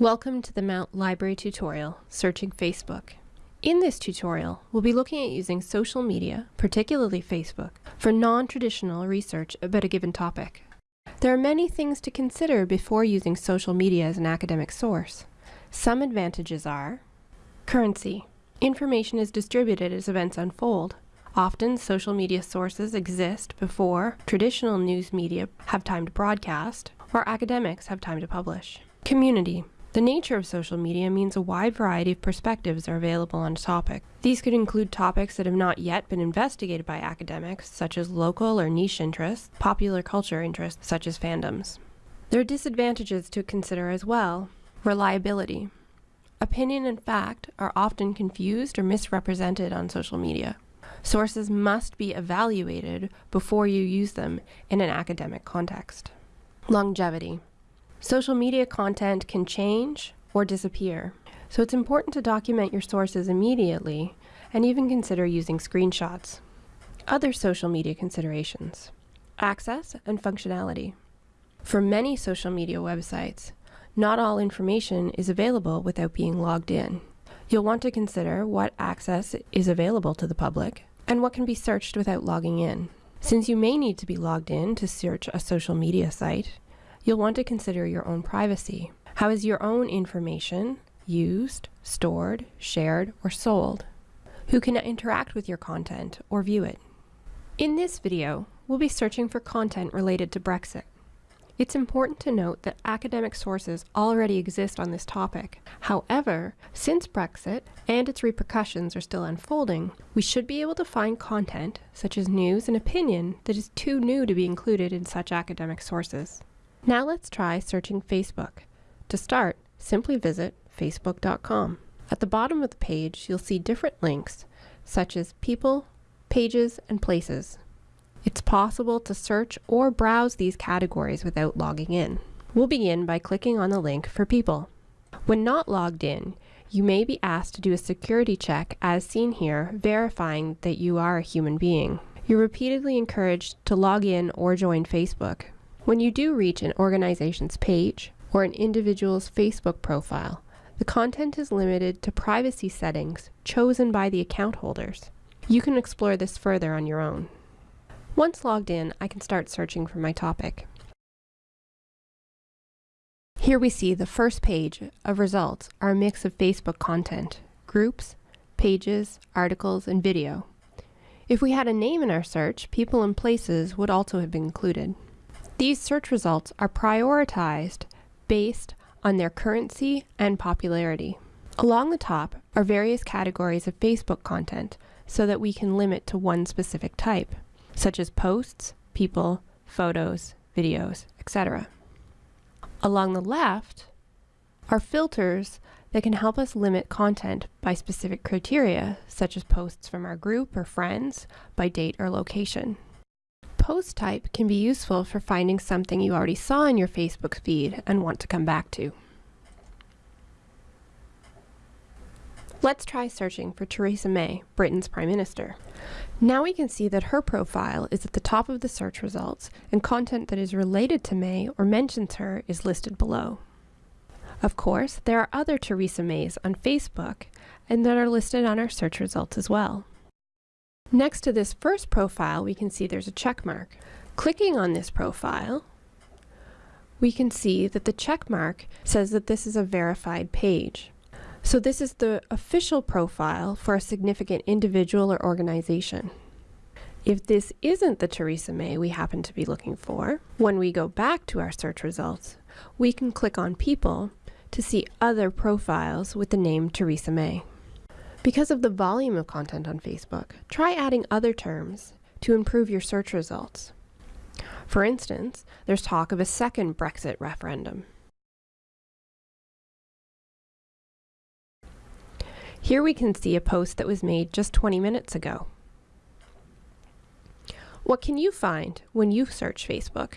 Welcome to the Mount Library tutorial, Searching Facebook. In this tutorial, we'll be looking at using social media, particularly Facebook, for non-traditional research about a given topic. There are many things to consider before using social media as an academic source. Some advantages are currency. Information is distributed as events unfold. Often, social media sources exist before traditional news media have time to broadcast, or academics have time to publish. Community. The nature of social media means a wide variety of perspectives are available on a topic. These could include topics that have not yet been investigated by academics, such as local or niche interests, popular culture interests, such as fandoms. There are disadvantages to consider as well. Reliability. Opinion and fact are often confused or misrepresented on social media. Sources must be evaluated before you use them in an academic context. Longevity. Social media content can change or disappear, so it's important to document your sources immediately and even consider using screenshots. Other social media considerations. Access and functionality. For many social media websites, not all information is available without being logged in. You'll want to consider what access is available to the public and what can be searched without logging in. Since you may need to be logged in to search a social media site, you'll want to consider your own privacy. How is your own information used, stored, shared, or sold? Who can interact with your content or view it? In this video, we'll be searching for content related to Brexit. It's important to note that academic sources already exist on this topic. However, since Brexit and its repercussions are still unfolding, we should be able to find content, such as news and opinion, that is too new to be included in such academic sources. Now let's try searching Facebook. To start, simply visit facebook.com. At the bottom of the page, you'll see different links, such as people, pages, and places. It's possible to search or browse these categories without logging in. We'll begin by clicking on the link for people. When not logged in, you may be asked to do a security check as seen here, verifying that you are a human being. You're repeatedly encouraged to log in or join Facebook. When you do reach an organization's page or an individual's Facebook profile, the content is limited to privacy settings chosen by the account holders. You can explore this further on your own. Once logged in, I can start searching for my topic. Here we see the first page of results are a mix of Facebook content, groups, pages, articles, and video. If we had a name in our search, people and places would also have been included. These search results are prioritized based on their currency and popularity. Along the top are various categories of Facebook content so that we can limit to one specific type, such as posts, people, photos, videos, etc. Along the left are filters that can help us limit content by specific criteria, such as posts from our group or friends, by date or location post type can be useful for finding something you already saw in your Facebook feed and want to come back to. Let's try searching for Theresa May, Britain's Prime Minister. Now we can see that her profile is at the top of the search results and content that is related to May or mentions her is listed below. Of course, there are other Theresa Mays on Facebook and that are listed on our search results as well. Next to this first profile, we can see there's a check mark. Clicking on this profile, we can see that the check mark says that this is a verified page. So this is the official profile for a significant individual or organization. If this isn't the Theresa May we happen to be looking for, when we go back to our search results, we can click on People to see other profiles with the name Theresa May. Because of the volume of content on Facebook, try adding other terms to improve your search results. For instance, there's talk of a second Brexit referendum. Here we can see a post that was made just 20 minutes ago. What can you find when you search Facebook?